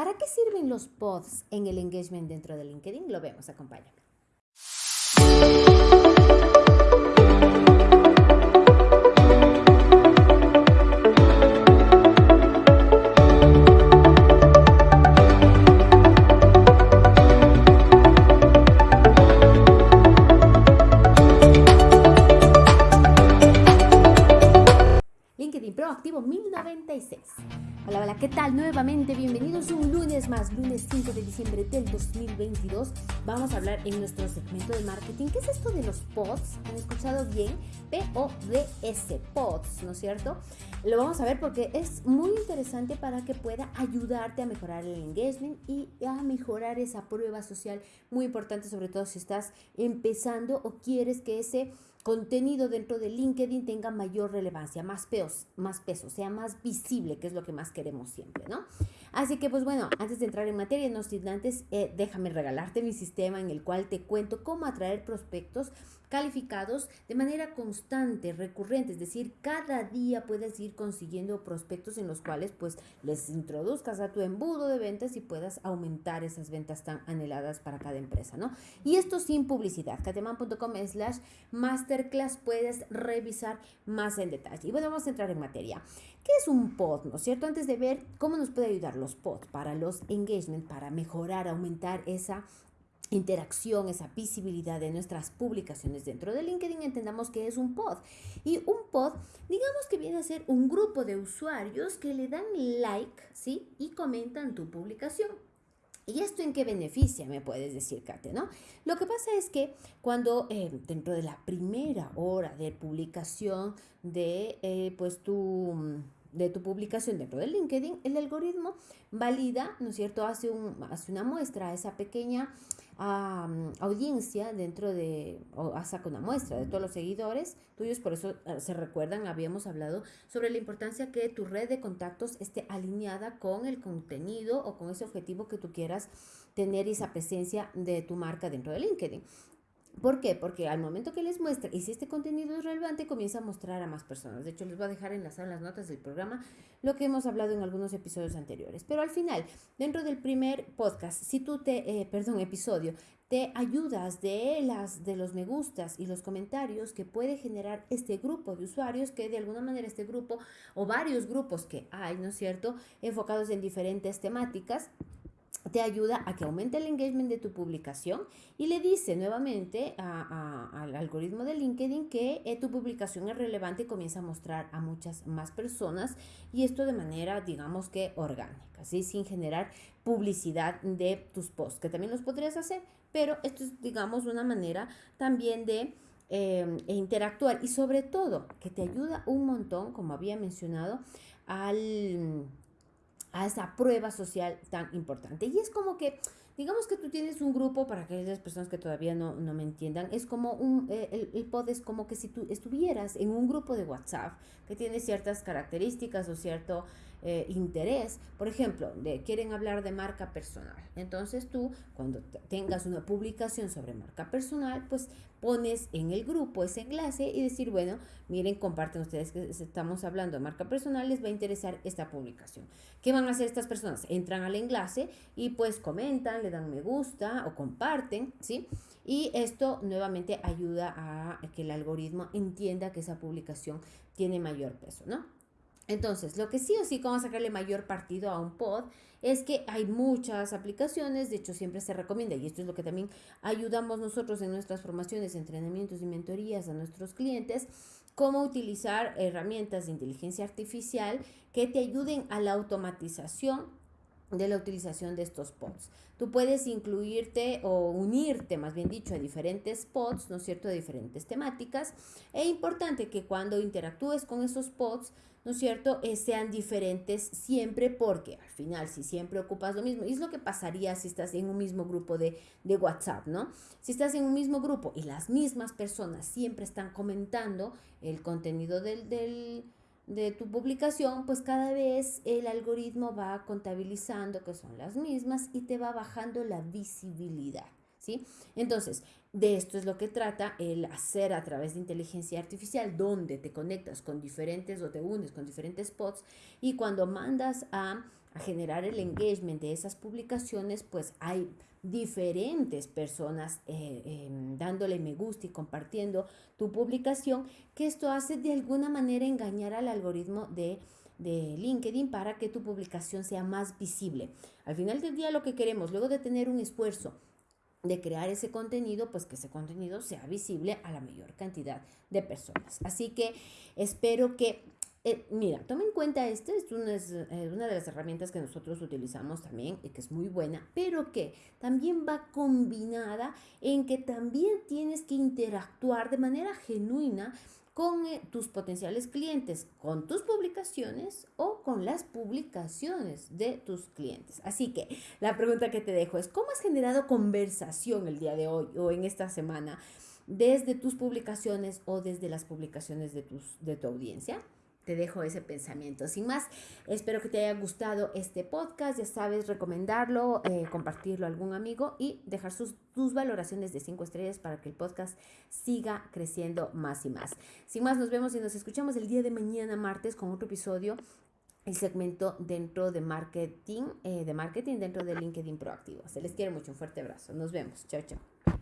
¿Para qué sirven los pods en el engagement dentro de LinkedIn? Lo vemos, acompáñame. Proactivo 1096. Hola, hola, ¿qué tal? Nuevamente bienvenidos un lunes más, lunes 5 de diciembre del 2022. Vamos a hablar en nuestro segmento de marketing. ¿Qué es esto de los pods? ¿Han escuchado bien? P-O-D-S, pods, ¿no es cierto? Lo vamos a ver porque es muy interesante para que pueda ayudarte a mejorar el engagement y a mejorar esa prueba social muy importante, sobre todo si estás empezando o quieres que ese contenido dentro de LinkedIn tenga mayor relevancia, más, peos, más peso, sea más visible, que es lo que más queremos siempre, ¿no? Así que pues bueno, antes de entrar en materia, no sin antes, eh, déjame regalarte mi sistema en el cual te cuento cómo atraer prospectos calificados de manera constante, recurrente, es decir, cada día puedes ir consiguiendo prospectos en los cuales pues les introduzcas a tu embudo de ventas y puedas aumentar esas ventas tan anheladas para cada empresa, ¿no? Y esto sin publicidad, cateman.com slash masterclass puedes revisar más en detalle. Y bueno, vamos a entrar en materia. ¿Qué es un pod, no es cierto? Antes de ver cómo nos puede ayudar los pods para los engagement, para mejorar, aumentar esa interacción, esa visibilidad de nuestras publicaciones dentro de LinkedIn, entendamos que es un pod. Y un pod, digamos que viene a ser un grupo de usuarios que le dan like, ¿sí? Y comentan tu publicación. ¿Y esto en qué beneficia, me puedes decir, Kate, no? Lo que pasa es que cuando eh, dentro de la primera hora de publicación de, eh, pues, tu de tu publicación dentro de LinkedIn, el algoritmo valida, ¿no es cierto? Hace, un, hace una muestra a esa pequeña audiencia dentro de, o saca una muestra de todos los seguidores tuyos, por eso eh, se recuerdan, habíamos hablado sobre la importancia que tu red de contactos esté alineada con el contenido o con ese objetivo que tú quieras tener esa presencia de tu marca dentro de LinkedIn. ¿Por qué? Porque al momento que les muestre y si este contenido es relevante, comienza a mostrar a más personas. De hecho, les voy a dejar enlazar en las notas del programa lo que hemos hablado en algunos episodios anteriores. Pero al final, dentro del primer podcast, si tú te, eh, perdón, episodio, te ayudas de las de los me gustas y los comentarios que puede generar este grupo de usuarios que de alguna manera este grupo o varios grupos que hay, ¿no es cierto?, enfocados en diferentes temáticas te ayuda a que aumente el engagement de tu publicación y le dice nuevamente al algoritmo de LinkedIn que eh, tu publicación es relevante y comienza a mostrar a muchas más personas y esto de manera, digamos que orgánica, ¿sí? sin generar publicidad de tus posts, que también los podrías hacer, pero esto es, digamos, una manera también de eh, interactuar y sobre todo que te ayuda un montón, como había mencionado, al a esa prueba social tan importante. Y es como que, digamos que tú tienes un grupo, para aquellas personas que todavía no, no me entiendan, es como un, eh, el, el, pod es como que si tú estuvieras en un grupo de WhatsApp que tiene ciertas características o cierto eh, interés, por ejemplo, quieren hablar de marca personal. Entonces tú, cuando tengas una publicación sobre marca personal, pues pones en el grupo ese enlace y decir, bueno, miren, comparten ustedes que estamos hablando de marca personal, les va a interesar esta publicación. ¿Qué van a hacer estas personas? Entran al enlace y pues comentan, dan me gusta o comparten, ¿sí? Y esto nuevamente ayuda a que el algoritmo entienda que esa publicación tiene mayor peso, ¿no? Entonces, lo que sí o sí, cómo sacarle mayor partido a un pod, es que hay muchas aplicaciones, de hecho siempre se recomienda, y esto es lo que también ayudamos nosotros en nuestras formaciones, entrenamientos y mentorías a nuestros clientes, cómo utilizar herramientas de inteligencia artificial que te ayuden a la automatización de la utilización de estos pods. Tú puedes incluirte o unirte, más bien dicho, a diferentes pods, ¿no es cierto?, de diferentes temáticas. Es importante que cuando interactúes con esos pods, ¿no es cierto?, eh, sean diferentes siempre porque al final si siempre ocupas lo mismo, y es lo que pasaría si estás en un mismo grupo de, de WhatsApp, ¿no? Si estás en un mismo grupo y las mismas personas siempre están comentando el contenido del, del de tu publicación, pues cada vez el algoritmo va contabilizando que son las mismas y te va bajando la visibilidad, ¿sí? Entonces, de esto es lo que trata el hacer a través de inteligencia artificial, donde te conectas con diferentes o te unes con diferentes spots y cuando mandas a a generar el engagement de esas publicaciones, pues hay diferentes personas eh, em, dándole me gusta y compartiendo tu publicación, que esto hace de alguna manera engañar al algoritmo de, de LinkedIn para que tu publicación sea más visible. Al final del día lo que queremos, luego de tener un esfuerzo, de crear ese contenido, pues que ese contenido sea visible a la mayor cantidad de personas. Así que espero que eh, mira, toma en cuenta, esta es una, eh, una, de las herramientas que nosotros utilizamos también y que es muy buena, pero que también va combinada en que también tienes que interactuar de manera genuina con eh, tus potenciales clientes, con tus publicaciones o con las publicaciones de tus clientes. Así que la pregunta que te dejo es, ¿cómo has generado conversación el día de hoy o en esta semana desde tus publicaciones o desde las publicaciones de, tus, de tu audiencia? Te dejo ese pensamiento. Sin más, espero que te haya gustado este podcast. Ya sabes, recomendarlo, eh, compartirlo a algún amigo y dejar sus, tus valoraciones de 5 estrellas para que el podcast siga creciendo más y más. Sin más, nos vemos y nos escuchamos el día de mañana, martes, con otro episodio el segmento dentro de marketing, eh, de marketing dentro de LinkedIn Proactivo. Se les quiere mucho, un fuerte abrazo. Nos vemos. Chao, chao.